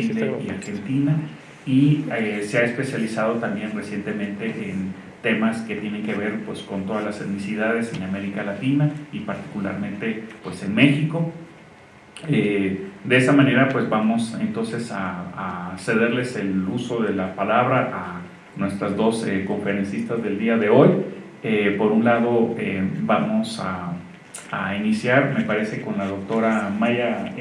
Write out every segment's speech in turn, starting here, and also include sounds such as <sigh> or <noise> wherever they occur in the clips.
Chile y Argentina y eh, se ha especializado también recientemente en temas que tienen que ver pues, con todas las etnicidades en América Latina y particularmente pues, en México. Eh, de esa manera pues vamos entonces a, cederles el uso de la palabra a nuestras dos eh, conferencistas del día de hoy. Eh, por un lado vamos a, a, iniciar, me parece, con la doctora Maya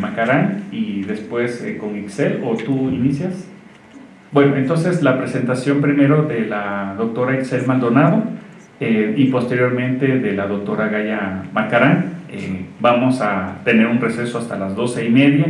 Macarán y después con Ixel, o tú inicias. Bueno, entonces la presentación primero de la doctora Excel Maldonado eh, y posteriormente de la doctora Gaya Macarán. Eh, vamos a tener un receso hasta las doce y media,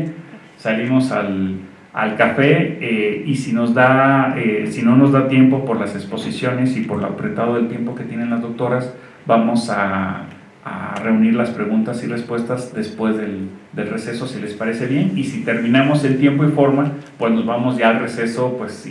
salimos al, al café eh, y si, nos da, si no nos da tiempo por las exposiciones y por lo apretado del tiempo que tienen las doctoras, vamos a a reunir las preguntas y respuestas después del, del, receso, si les parece bien. Y si terminamos el tiempo y forma, pues nos vamos ya al receso pues,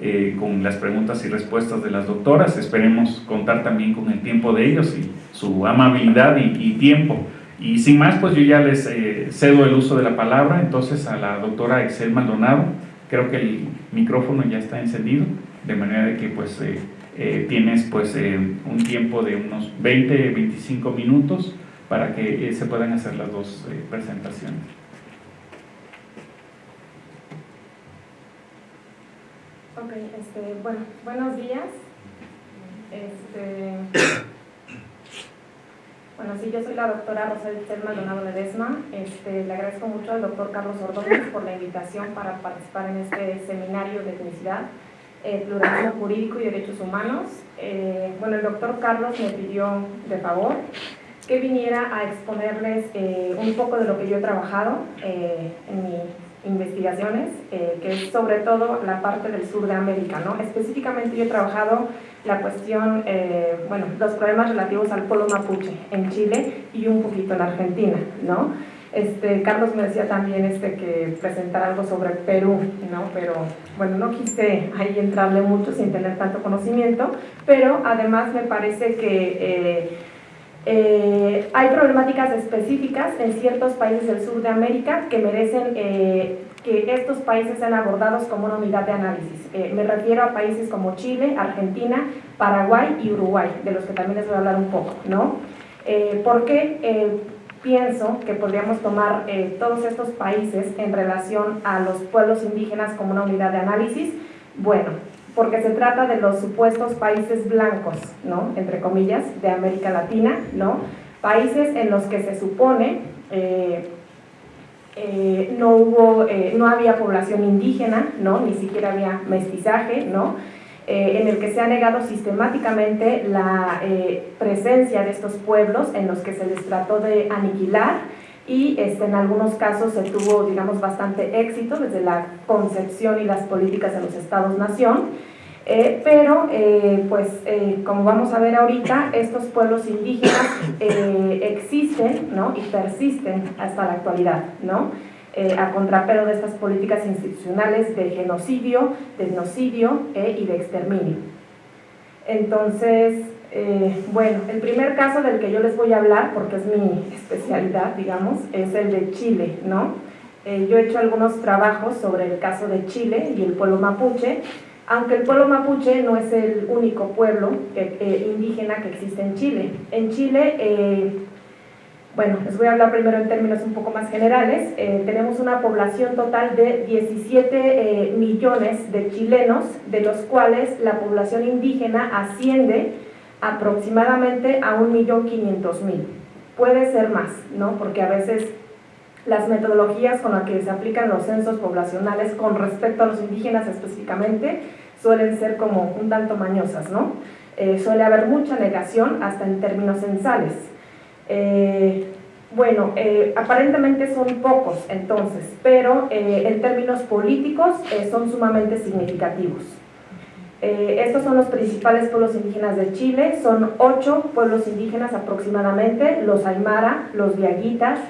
eh, con las preguntas y respuestas de las doctoras. Esperemos contar también con el tiempo de ellos y su amabilidad y, tiempo. Y sin más, pues yo ya les eh, cedo el uso de la palabra entonces a la doctora Excel Maldonado. Creo que el micrófono ya está encendido, de manera de que pues... Eh, eh, tienes pues eh, un tiempo de unos 20, 25 minutos para que eh, se puedan hacer las dos presentaciones. Ok, este, bueno, buenos días. Este, bueno, sí, yo soy la doctora Rosario Maldonado Ledesma. Este, le agradezco mucho al doctor Carlos Ordóñez por la invitación para participar en este seminario de etnicidad eh, pluralismo jurídico y derechos humanos. Eh, bueno, el doctor Carlos me pidió de favor que viniera a exponerles eh, un poco de lo que yo he trabajado en mis investigaciones, que es sobre todo la parte del sur de América, ¿no? Específicamente yo he trabajado la cuestión, bueno, los problemas relativos al pueblo mapuche en Chile y un poquito en Argentina, ¿no? Este, Carlos me decía también este, que presentar algo sobre Perú, ¿no? pero bueno, no quise ahí entrarle mucho sin tener tanto conocimiento, pero además me parece que eh, eh, hay problemáticas específicas en ciertos países del sur de América que merecen eh, que estos países sean abordados como una unidad de análisis. me refiero a países como Chile, Argentina, Paraguay y Uruguay, de los que también les voy a hablar un poco. ¿no? ¿Por qué? Pienso que podríamos tomar eh, todos estos países en relación a los pueblos indígenas como una unidad de análisis. Bueno, porque se trata de los supuestos países blancos, ¿no? Entre comillas, de América Latina, ¿no? Países en los que se supone eh, eh, no, hubo, no había población indígena, ¿no? Ni siquiera había mestizaje, ¿no? Eh, en el que se ha negado sistemáticamente la eh, presencia de estos pueblos en los que se les trató de aniquilar y este, en algunos casos se tuvo, digamos, bastante éxito desde la concepción y las políticas de los estados-nación, eh, pero pues como vamos a ver ahorita, estos pueblos indígenas existen ¿no? y persisten hasta la actualidad. ¿no? Eh, a contrapelo de estas políticas institucionales de genocidio, de etnocidio eh, y de exterminio. Entonces, eh, bueno, el primer caso del que yo les voy a hablar, porque es mi especialidad, digamos, es el de Chile, ¿no? yo he hecho algunos trabajos sobre el caso de Chile y el pueblo mapuche, aunque el pueblo mapuche no es el único pueblo indígena que existe en Chile. En Chile bueno, les voy a hablar primero en términos un poco más generales. Eh, tenemos una población total de 17 eh, millones de chilenos, de los cuales la población indígena asciende aproximadamente a 1.500.000. Puede ser más, ¿no? Porque a veces las metodologías con las que se aplican los censos poblacionales con respecto a los indígenas específicamente suelen ser como un tanto mañosas, ¿no? Eh, suele haber mucha negación hasta en términos censales. Eh, bueno, eh, aparentemente son pocos entonces, pero eh, en términos políticos son sumamente significativos. estos son los principales pueblos indígenas de Chile, son ocho pueblos indígenas aproximadamente, los Aymara, los Viaguitas,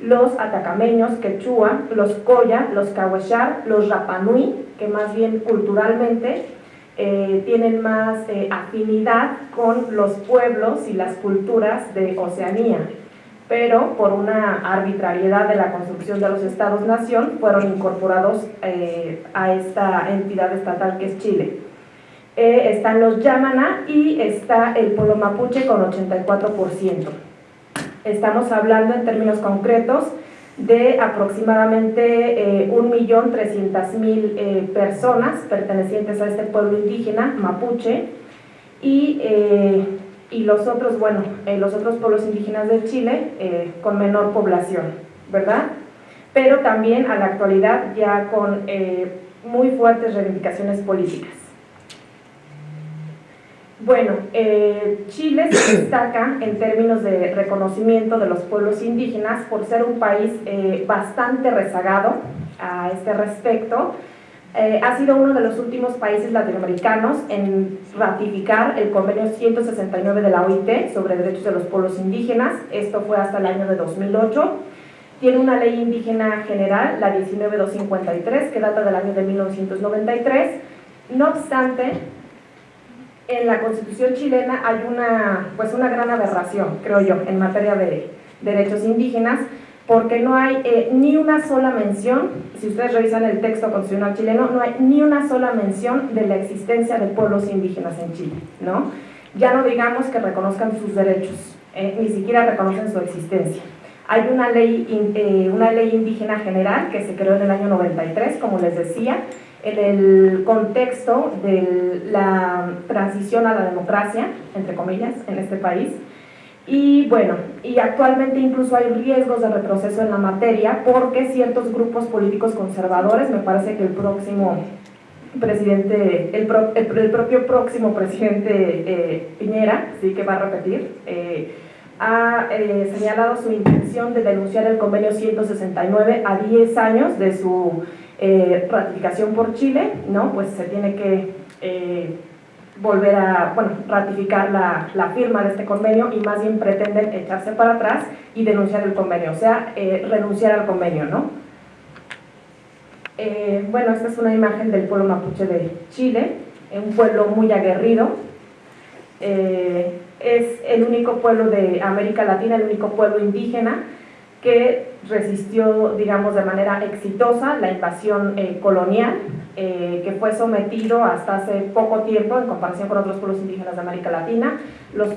los Atacameños, Quechua, los Coya, los Cahuechar, los Rapanui, que más bien culturalmente eh, tienen más eh, afinidad con los pueblos y las culturas de Oceanía. pero por una arbitrariedad de la construcción de los estados-nación fueron incorporados eh, a esta entidad estatal que es Chile. Eh, están los Yamana y está el pueblo mapuche con 84%. Estamos hablando en términos concretos de aproximadamente eh, 1.300.000 eh, personas pertenecientes a este pueblo indígena mapuche y, eh, y los otros, bueno, eh, los otros pueblos indígenas de Chile con menor población, ¿verdad? Pero también a la actualidad ya con muy fuertes reivindicaciones políticas. Bueno, eh, Chile se destaca en términos de reconocimiento de los pueblos indígenas por ser un país eh, bastante rezagado a este respecto. Eh, ha sido uno de los últimos países latinoamericanos en ratificar el convenio 169 de la OIT sobre derechos de los pueblos indígenas. Esto fue hasta el año de 2008. Tiene una ley indígena general, la 19253, que data del año de 1993. No obstante, en la constitución chilena hay una, pues una gran aberración, creo yo, en materia de derechos indígenas, porque no hay eh, ni una sola mención, si ustedes revisan el texto constitucional chileno, no hay ni una sola mención de la existencia de pueblos indígenas en Chile, ¿no? Ya no digamos que reconozcan sus derechos, eh, ni siquiera reconocen su existencia. Hay una ley, eh, una ley indígena general que se creó en el año 93, como les decía, en el contexto de la transición a la democracia, entre comillas, en este país. Y bueno, y actualmente incluso hay riesgos de retroceso en la materia porque ciertos grupos políticos conservadores, me parece que el próximo presidente, el, el, propio próximo presidente eh, Piñera, sí que va a repetir, eh, ha eh, señalado su intención de denunciar el convenio 169 a 10 años de su eh, ratificación por Chile, ¿no? pues se tiene que eh, volver a bueno, ratificar la, firma de este convenio y más bien pretenden echarse para atrás y denunciar el convenio, o sea, eh, renunciar al convenio. ¿no? bueno, esta es una imagen del pueblo mapuche de Chile, un pueblo muy aguerrido, es el único pueblo de América Latina, el único pueblo indígena que resistió, digamos, de manera exitosa la invasión eh, colonial, eh, que fue sometido hasta hace poco tiempo, en comparación con otros pueblos indígenas de América Latina.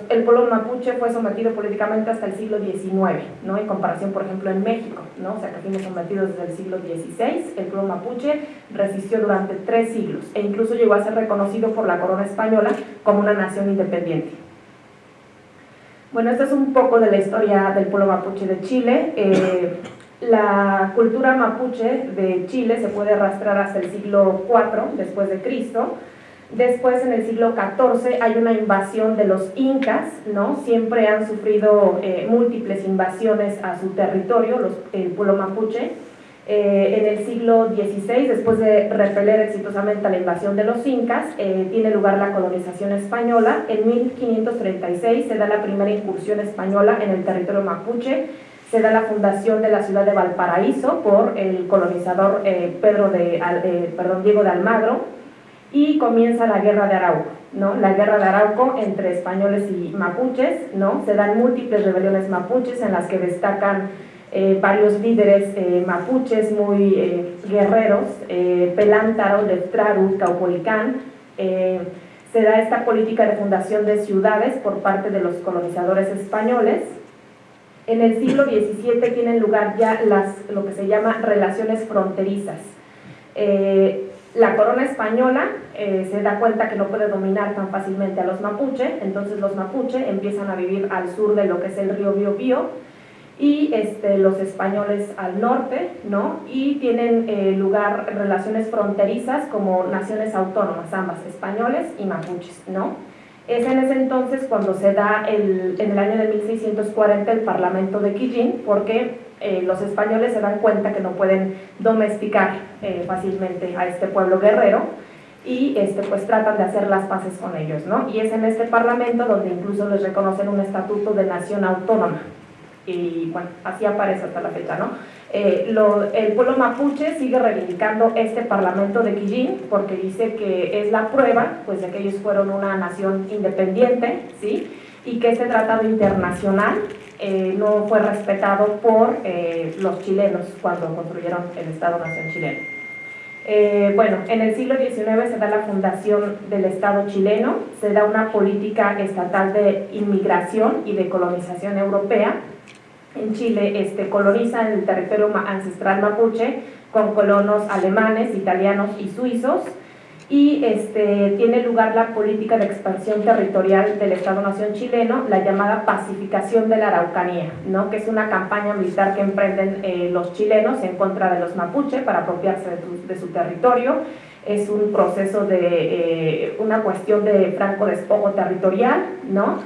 El pueblo mapuche fue sometido políticamente hasta el siglo XIX, ¿no? en comparación, por ejemplo, en México, ¿no? o sea, que fuimos sometidos desde el siglo XVI. El pueblo mapuche resistió durante tres siglos e incluso llegó a ser reconocido por la corona española como una nación independiente. Bueno, esta es un poco de la historia del pueblo mapuche de Chile. Eh, la cultura mapuche de Chile se puede arrastrar hasta el siglo IV después de Cristo. Después, en el siglo XIV, hay una invasión de los incas, ¿no? Siempre han sufrido eh, múltiples invasiones a su territorio, el pueblo mapuche. Eh, en el siglo XVI, después de repeler exitosamente la invasión de los incas, eh, tiene lugar la colonización española. En 1536 se da la primera incursión española en el territorio mapuche, se da la fundación de la ciudad de Valparaíso por el colonizador eh, Pedro de, perdón, Diego de Almagro y comienza la guerra de Arauco, ¿no? la guerra de Arauco entre españoles y mapuches, ¿no? se dan múltiples rebeliones mapuches en las que destacan eh, varios líderes eh, mapuches muy eh, guerreros, Pelántaro, Leftraru, Caupolicán, se da esta política de fundación de ciudades por parte de los colonizadores españoles. En el siglo XVII tienen lugar ya las, lo que se llama relaciones fronterizas. la corona española se da cuenta que no puede dominar tan fácilmente a los mapuche, entonces los mapuche empiezan a vivir al sur de lo que es el río Biobío, y este, los españoles al norte, ¿no? Y tienen eh, lugar relaciones fronterizas como naciones autónomas, ambas, españoles y mapuches, ¿no? Es en ese entonces cuando se da el, en el año de 1640 el Parlamento de Quillín, porque eh, los españoles se dan cuenta que no pueden domesticar eh, fácilmente a este pueblo guerrero, y este, pues tratan de hacer las paces con ellos, ¿no? Y es en este parlamento donde incluso les reconocen un estatuto de nación autónoma, y bueno, así aparece hasta la fecha, ¿no? Eh, el pueblo mapuche sigue reivindicando este parlamento de Quillín porque dice que es la prueba pues, de que ellos fueron una nación independiente, ¿sí? y que este tratado internacional eh, no fue respetado por eh, los chilenos cuando construyeron el Estado-Nación chileno. Eh, bueno, en el siglo XIX se da la fundación del Estado chileno, se da una política estatal de inmigración y de colonización europea. En Chile este, coloniza el territorio ancestral mapuche con colonos alemanes, italianos y suizos, y este, tiene lugar la política de expansión territorial del Estado-Nación chileno, la llamada pacificación de la Araucanía, ¿no? que es una campaña militar que emprenden eh, los chilenos en contra de los mapuche para apropiarse de, su territorio. Es un proceso de, eh, una cuestión de franco despojo territorial, ¿no?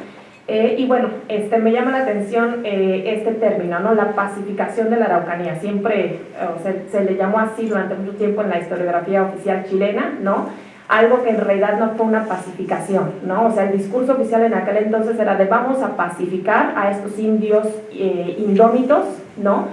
Eh, y bueno, este, me llama la atención este término, ¿no? la pacificación de la Araucanía. Siempre se, se, le llamó así durante mucho tiempo en la historiografía oficial chilena, ¿no? algo que en realidad no fue una pacificación, ¿no? O sea, el discurso oficial en aquel entonces era de vamos a pacificar a estos indios eh, indómitos, ¿no?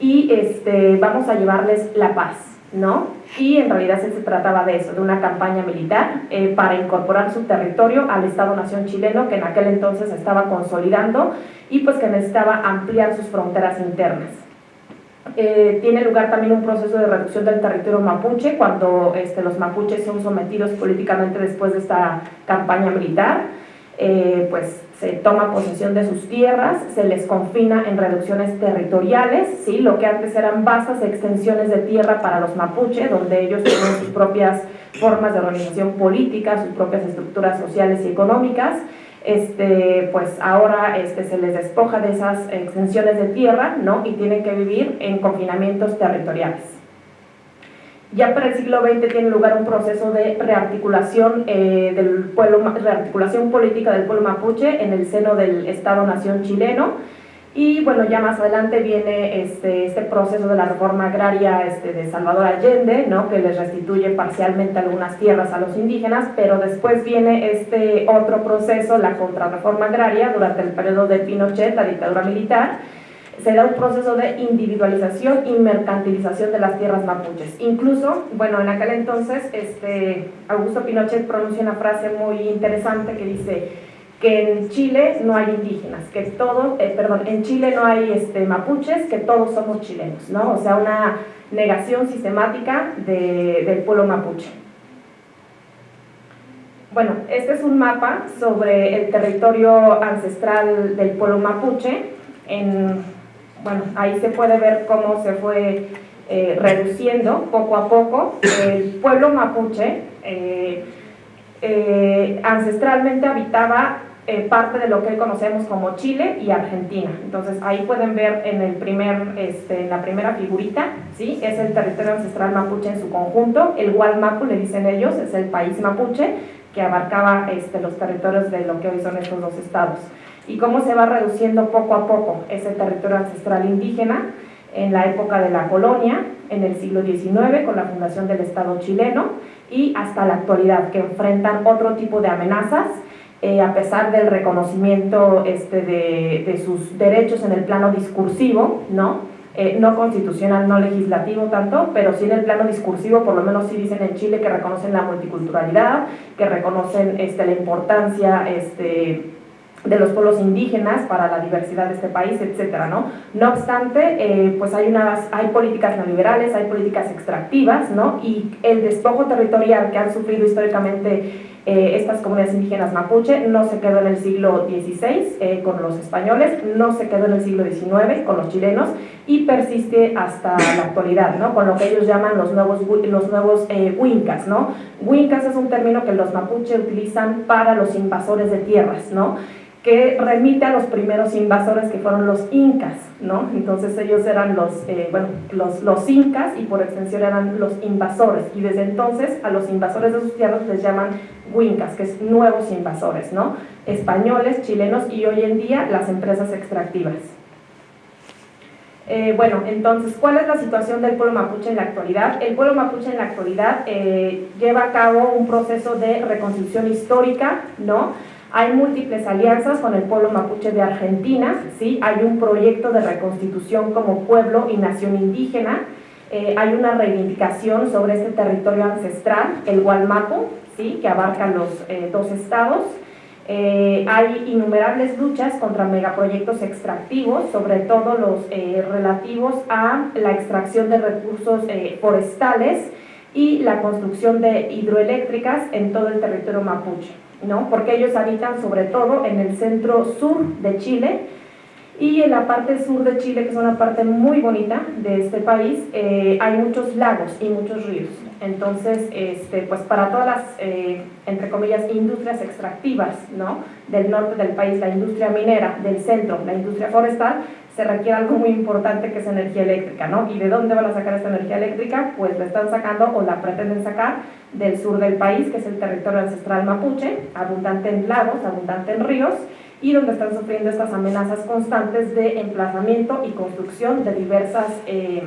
Y este, vamos a llevarles la paz, ¿no? Y en realidad se trataba de eso, de una campaña militar eh, para incorporar su territorio al Estado-Nación chileno que en aquel entonces estaba consolidando y pues que necesitaba ampliar sus fronteras internas. Eh, tiene lugar también un proceso de reducción del territorio mapuche cuando este, los mapuches son sometidos políticamente después de esta campaña militar, eh, pues se toma posesión de sus tierras, se les confina en reducciones territoriales, ¿sí? lo que antes eran vastas extensiones de tierra para los mapuche, donde ellos tienen sus propias formas de organización política, sus propias estructuras sociales y económicas, este, pues ahora este, se les despoja de esas extensiones de tierra ¿no? y tienen que vivir en confinamientos territoriales. Ya para el siglo XX tiene lugar un proceso de rearticulación, eh, del pueblo, rearticulación política del pueblo mapuche en el seno del Estado-Nación chileno, y bueno, ya más adelante viene este, este proceso de la reforma agraria este, de Salvador Allende, ¿no? que les restituye parcialmente algunas tierras a los indígenas, pero después viene este otro proceso, la contrarreforma agraria, durante el periodo de Pinochet, la dictadura militar, se da un proceso de individualización y mercantilización de las tierras mapuches. Incluso, bueno, en aquel entonces, este, Augusto Pinochet pronuncia una frase muy interesante que dice que en Chile no hay indígenas, que todo, eh, perdón, en Chile no hay este, mapuches, que todos somos chilenos, ¿no? O sea, una negación sistemática del pueblo mapuche. Bueno, este es un mapa sobre el territorio ancestral del pueblo mapuche. En, bueno, ahí se puede ver cómo se fue eh, reduciendo poco a poco. El pueblo mapuche eh, ancestralmente habitaba eh, parte de lo que hoy conocemos como Chile y Argentina. Entonces ahí pueden ver en, el primer, este, en la primera figurita, ¿sí? es el territorio ancestral mapuche en su conjunto, el Gualmapu le dicen ellos, es el país mapuche que abarcaba este, los territorios de lo que hoy son estos dos estados. Y cómo se va reduciendo poco a poco ese territorio ancestral indígena en la época de la colonia, en el siglo XIX, con la fundación del Estado chileno, y hasta la actualidad, que enfrentan otro tipo de amenazas eh, a pesar del reconocimiento este, de, sus derechos en el plano discursivo, ¿no? Eh, no constitucional, no legislativo tanto, pero sí en el plano discursivo, por lo menos sí dicen en Chile que reconocen la multiculturalidad, que reconocen este, la importancia este, de los pueblos indígenas para la diversidad de este país, etcétera, ¿no? No obstante, eh, pues hay, unas, hay políticas neoliberales, hay políticas extractivas, ¿no? Y el despojo territorial que han sufrido históricamente eh, estas comunidades indígenas mapuche no se quedó en el siglo XVI eh, con los españoles, no se quedó en el siglo XIX con los chilenos y persiste hasta la actualidad, ¿no? con lo que ellos llaman los nuevos, los nuevos eh, huincas. ¿no? Huincas es un término que los mapuche utilizan para los invasores de tierras. ¿no? Que remite a los primeros invasores que fueron los incas, ¿no? Entonces ellos eran los, eh, bueno, los, incas y por extensión eran los invasores y desde entonces a los invasores de sus tierras les llaman huincas, que es nuevos invasores, ¿no? Españoles, chilenos y hoy en día las empresas extractivas. Eh, bueno, entonces, ¿cuál es la situación del pueblo mapuche en la actualidad? El pueblo mapuche en la actualidad eh, lleva a cabo un proceso de reconstrucción histórica, ¿no? Hay múltiples alianzas con el pueblo mapuche de Argentina, ¿sí? hay un proyecto de reconstitución como pueblo y nación indígena, eh, hay una reivindicación sobre este territorio ancestral, el Gualmapu, ¿sí? que abarca los eh, dos estados, Eh, hay innumerables luchas contra megaproyectos extractivos, sobre todo los relativos a la extracción de recursos forestales y la construcción de hidroeléctricas en todo el territorio mapuche, ¿no? porque ellos habitan sobre todo en el centro sur de Chile, y en la parte sur de Chile, que es una parte muy bonita de este país, eh, hay muchos lagos y muchos ríos. Entonces, este, pues para todas las, eh, entre comillas, industrias extractivas ¿no? del norte del país, la industria minera, del centro, la industria forestal, se requiere algo muy importante que es energía eléctrica, ¿no? ¿Y de dónde van a sacar esta energía eléctrica? Pues la están sacando o la pretenden sacar del sur del país, que es el territorio ancestral mapuche, abundante en lagos, abundante en ríos, y donde están sufriendo estas amenazas constantes de emplazamiento y construcción de diversas eh,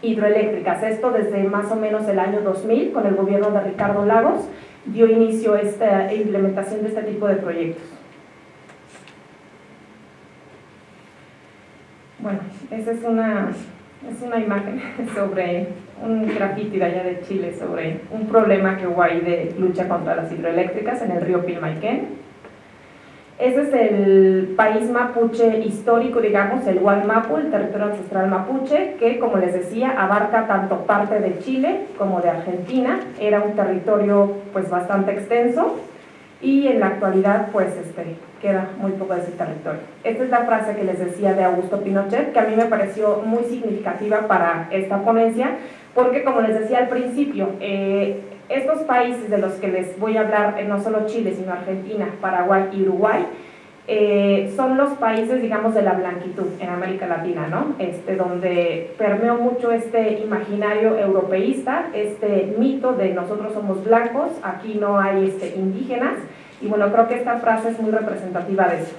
hidroeléctricas. Esto desde más o menos el año 2000, con el gobierno de Ricardo Lagos, dio inicio a esta implementación de este tipo de proyectos. Bueno, esa es una, es una imagen <laughs> sobre un grafiti de allá de Chile, sobre un problema que hubo ahí de lucha contra las hidroeléctricas en el río Pilmaiquén ese es el país mapuche histórico, digamos, el Gualmapu, el territorio ancestral mapuche, que como les decía, abarca tanto parte de Chile como de Argentina. Era un territorio pues bastante extenso y en la actualidad pues este, queda muy poco de ese territorio. Esta es la frase que les decía de Augusto Pinochet, que a mí me pareció muy significativa para esta ponencia, porque como les decía al principio, eh, estos países de los que les voy a hablar, eh, no solo Chile, sino Argentina, Paraguay y Uruguay, eh, son los países, digamos, de la blanquitud en América Latina, ¿no? Este, donde permeó mucho este imaginario europeísta, este mito de nosotros somos blancos, aquí no hay este, indígenas, y bueno, creo que esta frase es muy representativa de eso.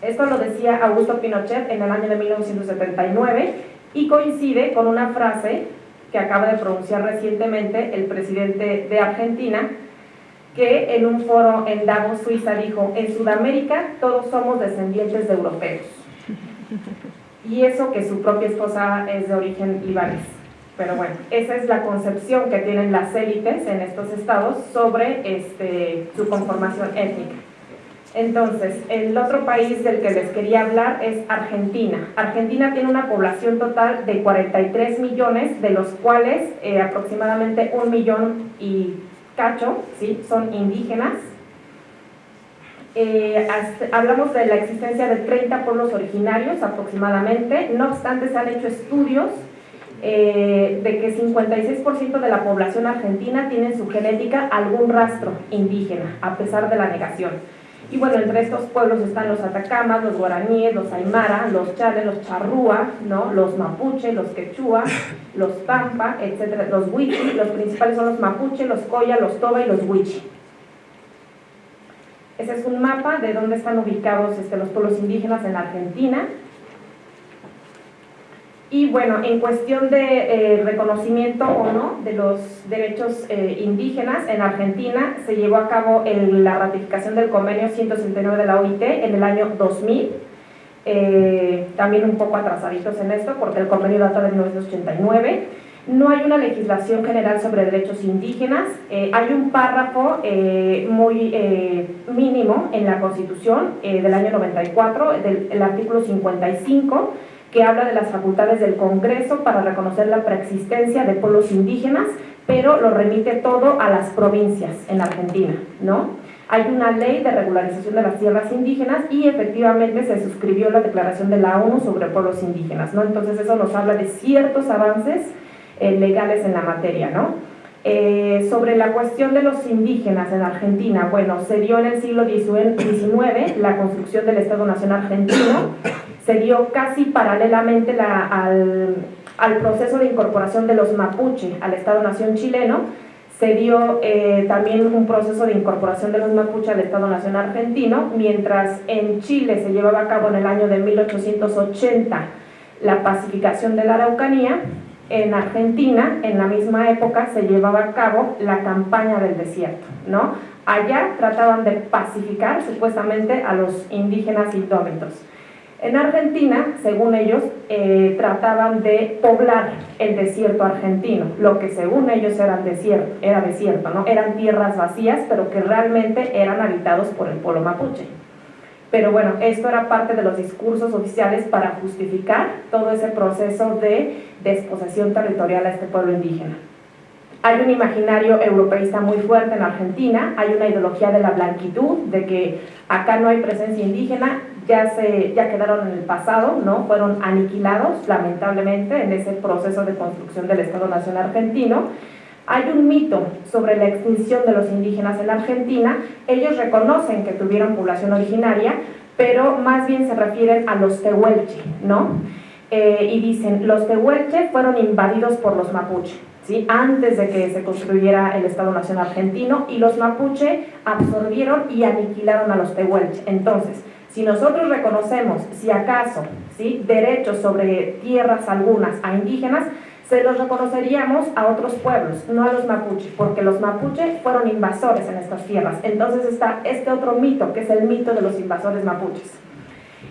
Esto lo decía Augusto Pinochet en el año de 1979 y coincide con una frase que acaba de pronunciar recientemente el presidente de Argentina, que en un foro en Davos, Suiza, dijo, en Sudamérica todos somos descendientes de europeos. <laughs> Y eso que su propia esposa es de origen libanés. Pero bueno, esa es la concepción que tienen las élites en estos estados sobre este, su conformación étnica. Entonces, el otro país del que les quería hablar es Argentina. Argentina tiene una población total de 43 millones, de los cuales eh, aproximadamente un millón y cacho ¿sí? son indígenas. Eh, hablamos de la existencia de 30 pueblos originarios aproximadamente, no obstante se han hecho estudios eh, de que 56% de la población argentina tiene en su genética algún rastro indígena, a pesar de la negación. Y bueno, entre estos pueblos están los atacamas, los guaraníes, los aymara, los chales, los charrúa, ¿no? los mapuche, los quechua, <laughs> los tampa, etc. Los huichi, los principales son los mapuche, los coya, los toba y los huichi. Ese es un mapa de dónde están ubicados este, los pueblos indígenas en la Argentina. Y bueno, en cuestión de eh, reconocimiento o no de los derechos eh, indígenas, en Argentina se llevó a cabo la ratificación del convenio 169 de la OIT en el año 2000, eh, también un poco atrasaditos en esto porque el convenio data de 1989. No hay una legislación general sobre derechos indígenas, hay un párrafo muy mínimo en la Constitución del año 94, del el artículo 55, que habla de las facultades del Congreso para reconocer la preexistencia de pueblos indígenas, pero lo remite todo a las provincias en Argentina, ¿no? Hay una ley de regularización de las tierras indígenas y efectivamente se suscribió la declaración de la ONU sobre pueblos indígenas, ¿no? Entonces eso nos habla de ciertos avances eh, legales en la materia, ¿no? Eh, sobre la cuestión de los indígenas en Argentina, bueno, se dio en el siglo XIX la construcción del Estado Nacional Argentino, se dio casi paralelamente al, proceso de incorporación de los mapuche al Estado-Nación chileno, se dio eh, también un proceso de incorporación de los mapuche al Estado-Nación argentino, mientras en Chile se llevaba a cabo en el año de 1880 la pacificación de la Araucanía, en Argentina, en la misma época, se llevaba a cabo la campaña del desierto, ¿no? Allá trataban de pacificar supuestamente a los indígenas indómitos. En Argentina, según ellos, eh, trataban de poblar el desierto argentino, lo que según ellos era desierto, era desierto, ¿no? Eran tierras vacías, pero que realmente eran habitados por el pueblo mapuche. Pero bueno, esto era parte de los discursos oficiales para justificar todo ese proceso de desposesión territorial a este pueblo indígena. Hay un imaginario europeísta muy fuerte en Argentina, hay una ideología de la blanquitud, de que acá no hay presencia indígena, ya, se, ya quedaron en el pasado, ¿no? fueron aniquilados lamentablemente en ese proceso de construcción del Estado Nacional argentino. Hay un mito sobre la extinción de los indígenas en Argentina, ellos reconocen que tuvieron población originaria, pero más bien se refieren a los tehuelche, ¿no? Eh, y dicen, los tehuelche fueron invadidos por los mapuche antes de que se construyera el Estado Nacional Argentino, y los mapuche absorbieron y aniquilaron a los tehuelche. Entonces, si nosotros reconocemos, si acaso, ¿sí? derechos sobre tierras algunas a indígenas, se los reconoceríamos a otros pueblos, no a los mapuche, porque los mapuche fueron invasores en estas tierras. Entonces está este otro mito, que es el mito de los invasores mapuches.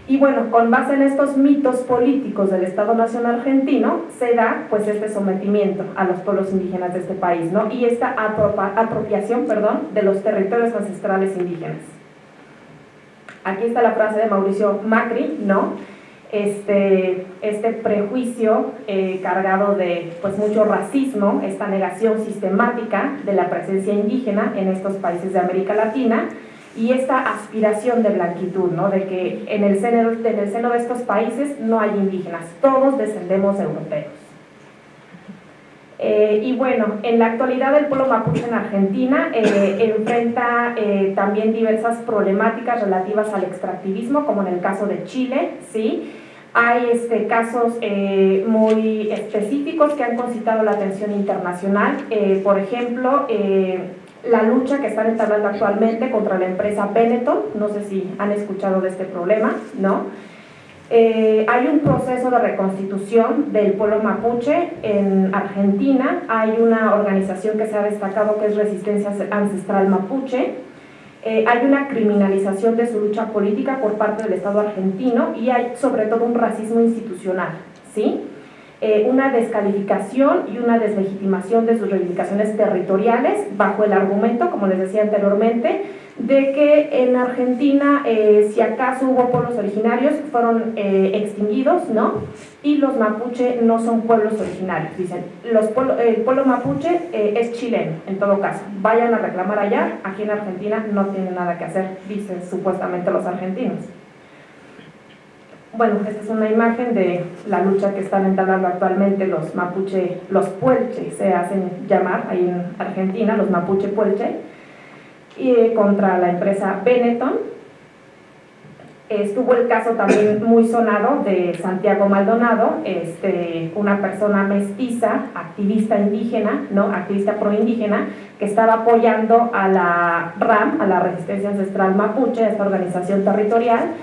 Y bueno, con base en estos mitos políticos del Estado Nacional Argentino, se da pues este sometimiento a los pueblos indígenas de este país, ¿no? Y esta apropiación, perdón, de los territorios ancestrales indígenas. Aquí está la frase de Mauricio Macri, ¿no? Este, este prejuicio eh, cargado de pues, mucho racismo, esta negación sistemática de la presencia indígena en estos países de América Latina, y esta aspiración de blanquitud, ¿no? de que en el, seno, en el seno de estos países no hay indígenas, todos descendemos europeos. Eh, y bueno, en la actualidad el pueblo mapuche en Argentina eh, enfrenta eh, también diversas problemáticas relativas al extractivismo, como en el caso de Chile, ¿sí? Hay este, casos muy específicos que han concitado la atención internacional, por ejemplo, la lucha que están entablando actualmente contra la empresa Benetton, no sé si han escuchado de este problema, ¿no? Eh, hay un proceso de reconstitución del pueblo mapuche en Argentina, hay una organización que se ha destacado que es Resistencia Ancestral Mapuche, eh, hay una criminalización de su lucha política por parte del Estado argentino y hay sobre todo un racismo institucional, ¿sí? Eh, una descalificación y una deslegitimación de sus reivindicaciones territoriales bajo el argumento, como les decía anteriormente, de que en Argentina, eh, si acaso hubo pueblos originarios, fueron eh, extinguidos, ¿no? Y los mapuche no son pueblos originarios, dicen. El pueblo mapuche es chileno, en todo caso. Vayan a reclamar allá, aquí en Argentina no tiene nada que hacer, dicen supuestamente los argentinos. Bueno, esta es una imagen de la lucha que están entablando actualmente los mapuche, los puelche, se hacen llamar ahí en Argentina, los mapuche puelche, y, eh, contra la empresa Benetton. Estuvo el caso también <coughs> muy sonado de Santiago Maldonado, este, una persona mestiza, activista indígena, ¿no? activista proindígena, que estaba apoyando a la RAM, a la Resistencia Ancestral Mapuche, esta organización territorial,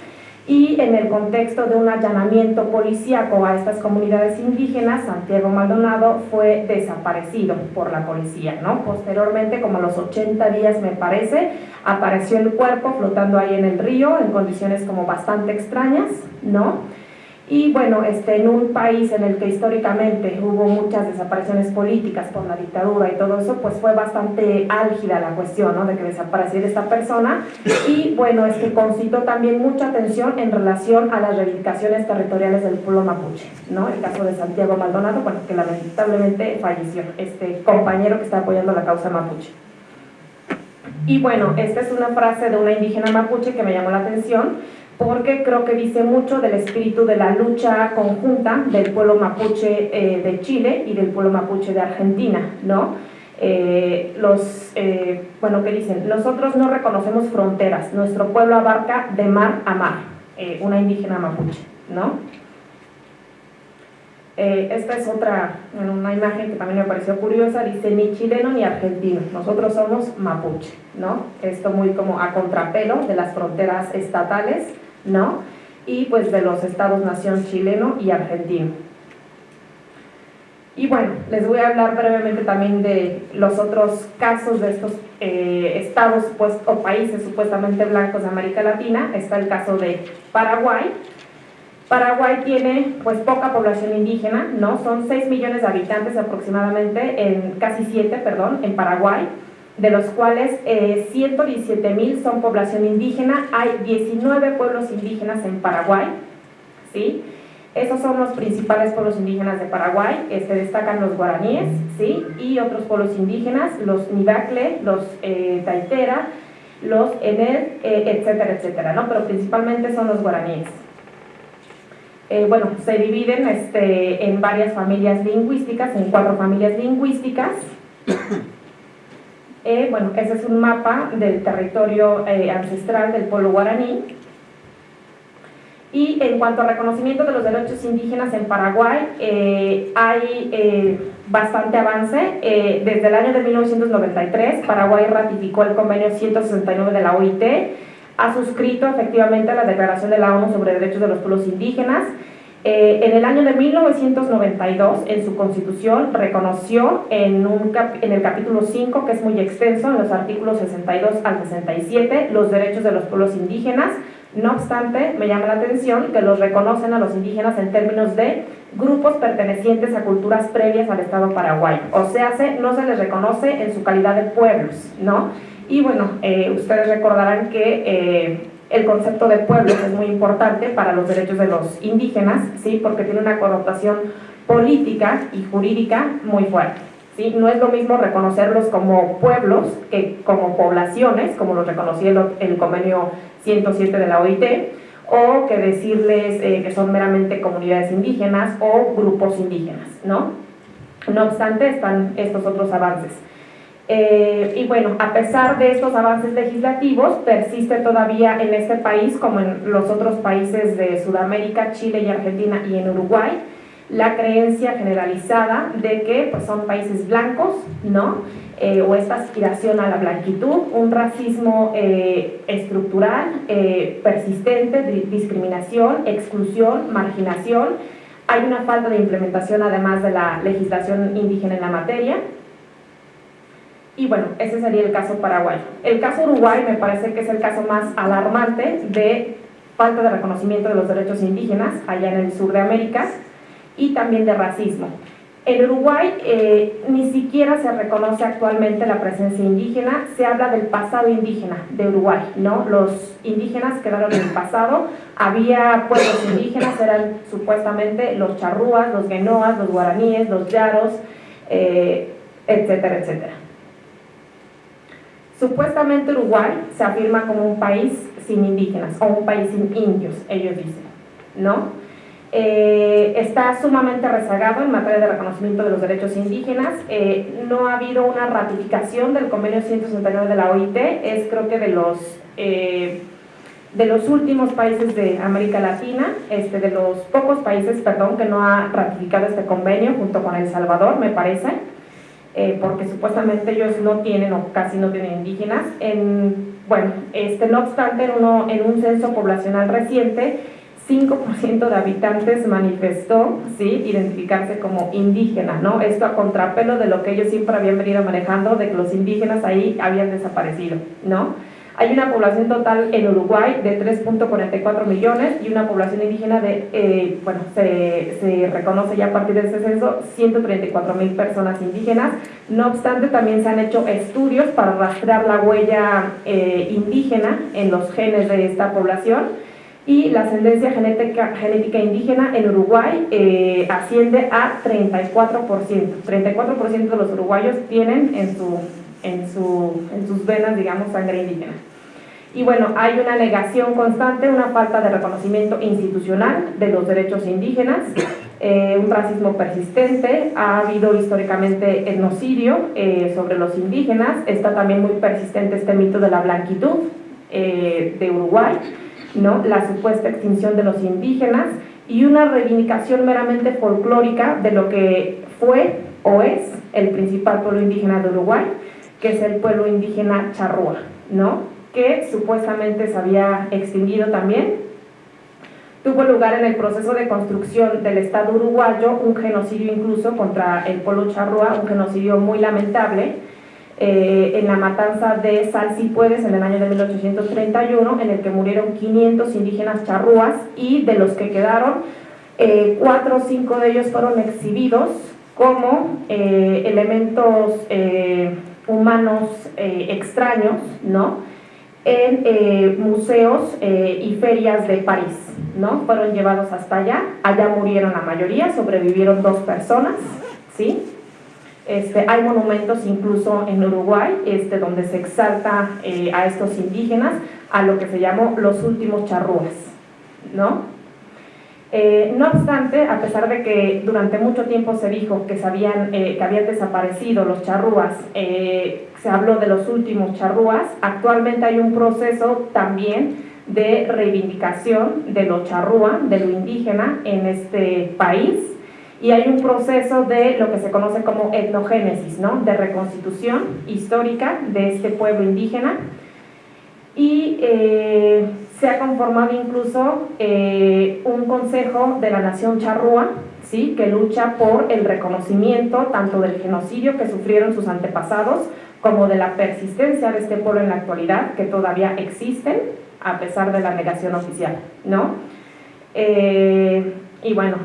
y en el contexto de un allanamiento policíaco a estas comunidades indígenas, Santiago Maldonado fue desaparecido por la policía, ¿no? Posteriormente, como a los 80 días me parece, apareció el cuerpo flotando ahí en el río en condiciones como bastante extrañas, ¿no? Y bueno, este, en un país en el que históricamente hubo muchas desapariciones políticas por la dictadura y todo eso, pues fue bastante álgida la cuestión ¿no? de que desapareciera esta persona y bueno, es que concitó también mucha atención en relación a las reivindicaciones territoriales del pueblo mapuche, ¿no? El caso de Santiago Maldonado, bueno, que lamentablemente falleció, este compañero que está apoyando la causa mapuche. Y bueno, esta es una frase de una indígena mapuche que me llamó la atención, porque creo que dice mucho del espíritu de la lucha conjunta del pueblo mapuche eh, de Chile y del pueblo mapuche de Argentina, ¿no? Eh, los, eh, bueno, ¿qué dicen? Nosotros no reconocemos fronteras, nuestro pueblo abarca de mar a mar, una indígena mapuche, ¿no? esta es otra, una imagen que también me pareció curiosa, dice ni chileno ni argentino, nosotros somos mapuche, ¿no? Esto muy como a contrapelo de las fronteras estatales, ¿no? Y pues de los estados-nación chileno y argentino. Y bueno, les voy a hablar brevemente también de los otros casos de estos eh, estados pues, o países supuestamente blancos de América Latina. Está el caso de Paraguay. Paraguay tiene pues poca población indígena, ¿no? Son 6 millones de habitantes aproximadamente, en, casi 7, perdón, en Paraguay, de los cuales eh, 117 mil son población indígena, hay 19 pueblos indígenas en Paraguay, ¿sí? Esos son los principales pueblos indígenas de Paraguay, se este, destacan los guaraníes, ¿sí? Y otros pueblos indígenas, los Nidacle, los eh, Taitera, los Enel, eh, etcétera, etcétera, ¿no? Pero principalmente son los guaraníes. Eh, bueno, se dividen este, en varias familias lingüísticas, en cuatro familias lingüísticas. Eh, bueno, ese es un mapa del territorio eh, ancestral del pueblo guaraní. Y en cuanto al reconocimiento de los derechos indígenas en Paraguay, hay bastante avance. desde el año de 1993, Paraguay ratificó el convenio 169 de la OIT, ha suscrito efectivamente la Declaración de la ONU sobre Derechos de los Pueblos Indígenas. Eh, en el año de 1992, en su constitución, reconoció en, un en el capítulo 5, que es muy extenso, en los artículos 62 al 67, los derechos de los pueblos indígenas. No obstante, me llama la atención que los reconocen a los indígenas en términos de grupos pertenecientes a culturas previas al Estado paraguayo. O sea, no se les reconoce en su calidad de pueblos, ¿no? Y bueno, eh, ustedes recordarán que eh, el concepto de pueblos es muy importante para los derechos de los indígenas, ¿sí? porque tiene una connotación política y jurídica muy fuerte. ¿sí? No es lo mismo reconocerlos como pueblos que como poblaciones, como lo reconocía el, convenio 107 de la OIT, o que decirles eh, que son meramente comunidades indígenas o grupos indígenas, ¿no? No obstante, están estos otros avances. Eh, y bueno, a pesar de estos avances legislativos, persiste todavía en este país, como en los otros países de Sudamérica, Chile y Argentina y en Uruguay, la creencia generalizada de que pues, son países blancos, ¿no? Eh, o esta aspiración a la blanquitud, un racismo eh, estructural, persistente, discriminación, exclusión, marginación. Hay una falta de implementación además de la legislación indígena en la materia y bueno, ese sería el caso paraguayo. El caso Uruguay me parece que es el caso más alarmante de falta de reconocimiento de los derechos indígenas allá en el sur de América y también de racismo. En Uruguay eh, ni siquiera se reconoce actualmente la presencia indígena, se habla del pasado indígena de Uruguay, ¿no? Los indígenas quedaron en el pasado, había pueblos indígenas, eran supuestamente los charrúas, los guenoas, los guaraníes, los yaros, eh, etcétera, etcétera. Supuestamente Uruguay se afirma como un país sin indígenas o un país sin indios, ellos dicen, ¿no? Eh, está sumamente rezagado en materia de reconocimiento de los derechos indígenas, eh, no ha habido una ratificación del convenio 169 de la OIT, es creo que de los, eh, de los últimos países de América Latina, este, de los pocos países, perdón, que no ha ratificado este convenio junto con El Salvador, me parece, eh, porque supuestamente ellos no tienen o casi no tienen indígenas. En, bueno, este, no obstante, en, uno, en un censo poblacional reciente, 5% de habitantes manifestó ¿sí? identificarse como indígena, ¿no? Esto a contrapelo de lo que ellos siempre habían venido manejando, de que los indígenas ahí habían desaparecido, ¿no? Hay una población total en Uruguay de 3.44 millones y una población indígena de, eh, bueno, se, se, reconoce ya a partir de ese censo 134 mil personas indígenas. No obstante, también se han hecho estudios para rastrear la huella eh, indígena en los genes de esta población y la ascendencia genética, genética indígena en Uruguay eh, asciende a 34%. 34% de los uruguayos tienen en su en, su, en sus venas, digamos, sangre indígena. Y bueno, hay una negación constante, una falta de reconocimiento institucional de los derechos indígenas, <coughs> eh, un racismo persistente, ha habido históricamente etnocidio eh, sobre los indígenas, está también muy persistente este mito de la blanquitud eh, de Uruguay, ¿no? la supuesta extinción de los indígenas y una reivindicación meramente folclórica de lo que fue o es el principal pueblo indígena de Uruguay, que es el pueblo indígena charrúa, ¿no? Que supuestamente se había extinguido también. Tuvo lugar en el proceso de construcción del Estado uruguayo un genocidio incluso contra el pueblo charrúa, un genocidio muy lamentable, eh, en la matanza de Salsipuedes en el año de 1831, en el que murieron 500 indígenas charrúas y de los que quedaron, eh, cuatro o cinco de ellos fueron exhibidos como eh, elementos humanos extraños, ¿no? En museos y ferias de París, ¿no? Fueron llevados hasta allá, allá murieron la mayoría, sobrevivieron dos personas, ¿sí? Este, hay monumentos incluso en Uruguay este, donde se exalta eh, a estos indígenas a lo que se llamó los últimos charrúas, ¿no? Eh, no obstante, a pesar de que durante mucho tiempo se dijo que, eh, que habían desaparecido los charrúas, se habló de los últimos charrúas, actualmente hay un proceso también de reivindicación de lo charrúa, de lo indígena en este país, y hay un proceso de lo que se conoce como etnogénesis, ¿no? de reconstitución histórica de este pueblo indígena y eh, se ha conformado incluso eh, un consejo de la nación charrúa ¿sí? que lucha por el reconocimiento tanto del genocidio que sufrieron sus antepasados como de la persistencia de este pueblo en la actualidad que todavía existen a pesar de la negación oficial. ¿no? Eh, y bueno,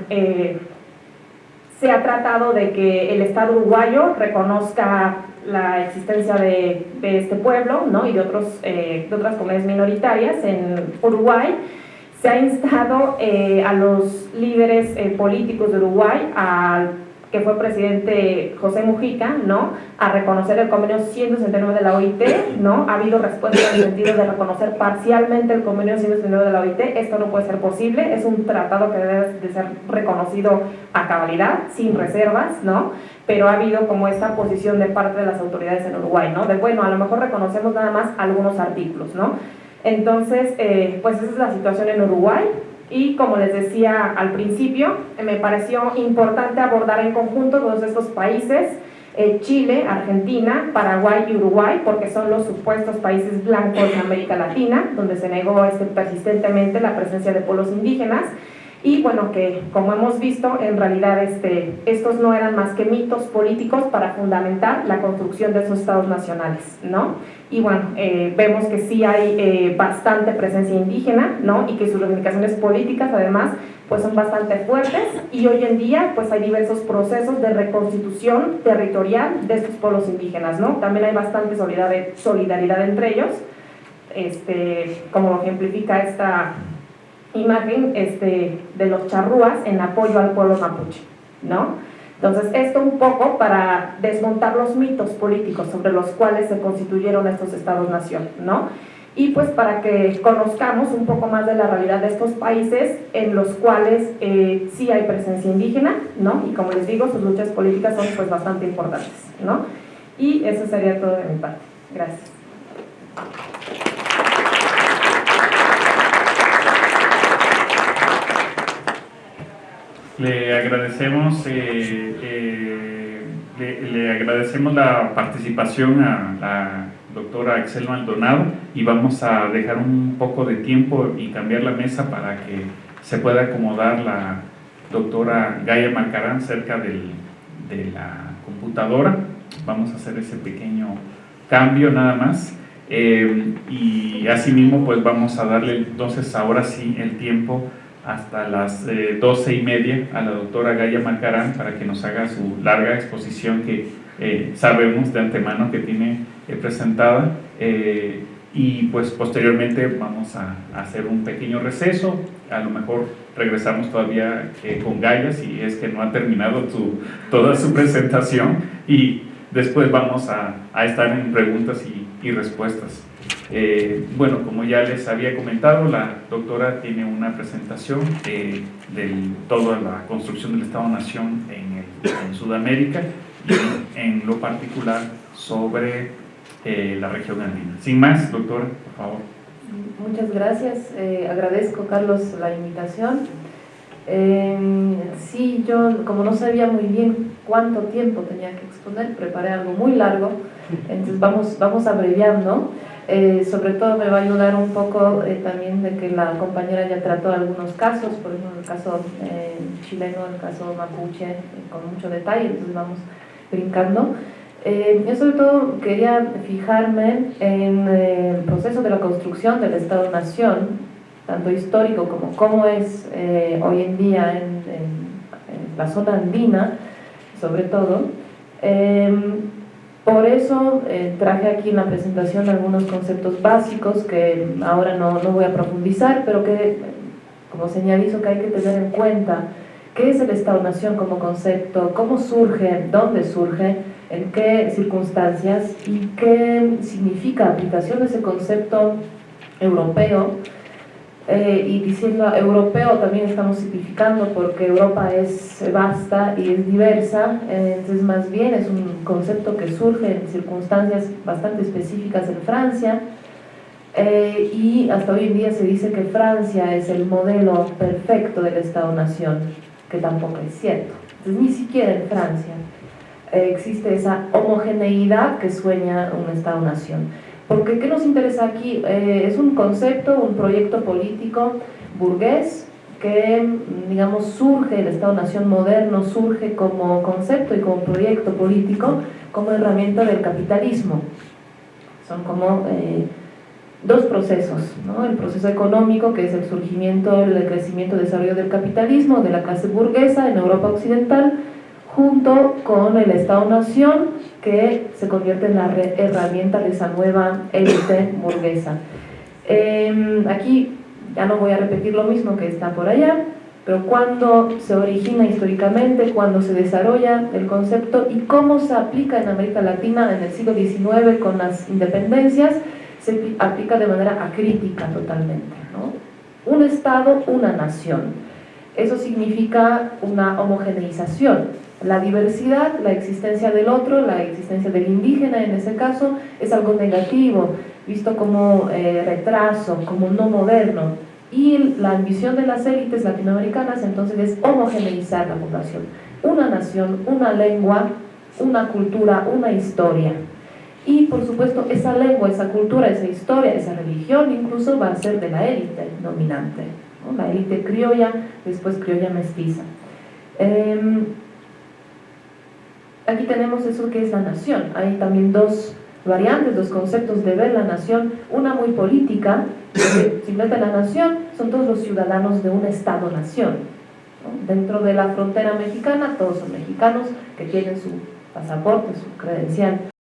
se ha tratado de que el Estado uruguayo reconozca la existencia de, este pueblo ¿no? y de, otros, eh, de otras comunidades minoritarias en Uruguay. Se ha instado eh, a los líderes eh, políticos de Uruguay a que fue presidente José Mujica, ¿no? a reconocer el convenio 169 de la OIT, ¿no? ha habido respuesta en el sentido de reconocer parcialmente el convenio 169 de la OIT, esto no puede ser posible, es un tratado que debe de ser reconocido a cabalidad, sin reservas, ¿no? pero ha habido como esta posición de parte de las autoridades en Uruguay, ¿no? de bueno, a lo mejor reconocemos nada más algunos artículos, ¿no? entonces, eh, pues esa es la situación en Uruguay, y como les decía al principio, me pareció importante abordar en conjunto todos estos países, eh, Chile, Argentina, Paraguay y Uruguay, porque son los supuestos países blancos de América Latina, donde se negó este, persistentemente la presencia de pueblos indígenas, y bueno, que como hemos visto, en realidad este, estos no eran más que mitos políticos para fundamentar la construcción de esos estados nacionales, ¿no? Y bueno, eh, vemos que sí hay eh, bastante presencia indígena, ¿no? Y que sus reivindicaciones políticas además pues son bastante fuertes y hoy en día pues hay diversos procesos de reconstitución territorial de estos pueblos indígenas, ¿no? También hay bastante solidaridad, solidaridad entre ellos, este, como ejemplifica esta imagen este, de los charrúas en apoyo al pueblo mapuche, ¿no? Entonces, esto un poco para desmontar los mitos políticos sobre los cuales se constituyeron estos estados-nación, ¿no? Y pues para que conozcamos un poco más de la realidad de estos países en los cuales eh, sí hay presencia indígena, ¿no? Y como les digo, sus luchas políticas son pues bastante importantes, ¿no? Y eso sería todo de mi parte. Gracias. Le agradecemos, eh, eh, le, agradecemos la participación a la doctora Excel Maldonado y vamos a dejar un poco de tiempo y cambiar la mesa para que se pueda acomodar la doctora Gaia Marcarán cerca del, de la computadora. Vamos a hacer ese pequeño cambio nada más. Eh, y asimismo pues vamos a darle entonces ahora sí el tiempo hasta las eh, doce y media a la doctora Gaya Macarán para que nos haga su larga exposición que eh, sabemos de antemano que tiene eh, presentada y pues posteriormente vamos a, hacer un pequeño receso, a lo mejor regresamos todavía con Gaya si es que no ha terminado su, toda su <laughs> presentación y después vamos a, a estar en preguntas y, y respuestas. Eh, bueno, como ya les había comentado, la doctora tiene una presentación eh, de toda la construcción del Estado-Nación en, Sudamérica y en lo particular sobre eh, la región andina. Sin más, doctora, por favor. Muchas gracias. agradezco, Carlos, la invitación. Sí, yo como no sabía muy bien cuánto tiempo tenía que exponer, preparé algo muy largo, entonces vamos, vamos abreviando. Eh, sobre todo me va a ayudar un poco eh, también de que la compañera ya trató algunos casos, por ejemplo el caso eh, chileno, el caso mapuche, con mucho detalle, entonces vamos brincando. Eh, yo sobre todo quería fijarme en eh, el proceso de la construcción del Estado-Nación, tanto histórico como cómo es eh, hoy en día en, en, la zona andina, sobre todo. por eso traje aquí en la presentación algunos conceptos básicos que ahora no, no voy a profundizar, pero que como señalizo que hay que tener en cuenta qué es el Estado-Nación como concepto, cómo surge, dónde surge, en qué circunstancias y qué significa aplicación de ese concepto europeo eh, y diciendo europeo también estamos simplificando porque Europa es vasta y es diversa, entonces más bien es un concepto que surge en circunstancias bastante específicas en Francia eh, y hasta hoy en día se dice que Francia es el modelo perfecto del Estado-Nación, que tampoco es cierto. Entonces ni siquiera en Francia eh, existe esa homogeneidad que sueña un Estado-Nación. Porque ¿qué nos interesa aquí? Eh, es un concepto, un proyecto político burgués que, digamos, surge, el Estado-Nación moderno surge como concepto y como proyecto político, como herramienta del capitalismo. Son como eh, dos procesos, ¿no? el proceso económico, que es el surgimiento, el crecimiento, desarrollo del capitalismo, de la clase burguesa en Europa Occidental, junto con el Estado-Nación que se convierte en la herramienta de esa nueva élite burguesa. Em, aquí ya no voy a repetir lo mismo que está por allá, pero cuando se origina históricamente, cuando se desarrolla el concepto y cómo se aplica en América Latina en el siglo XIX con las independencias, se aplica de manera acrítica totalmente. ¿no? Un Estado, una nación. Eso significa una homogeneización, la diversidad, la existencia del otro, la existencia del indígena en ese caso, es algo negativo, visto como eh, retraso, como no moderno. Y la ambición de las élites latinoamericanas entonces es homogeneizar la población. Una nación, una lengua, una cultura, una historia. Y por supuesto esa lengua, esa cultura, esa historia, esa religión incluso va a ser de la élite dominante. La élite criolla, después criolla mestiza. Em, aquí tenemos eso que es la nación. Hay también dos variantes, dos conceptos de ver la nación. Una muy política, simplemente la nación son todos los ciudadanos de un Estado-nación. Dentro de la frontera mexicana, todos son mexicanos que tienen su pasaporte, su credencial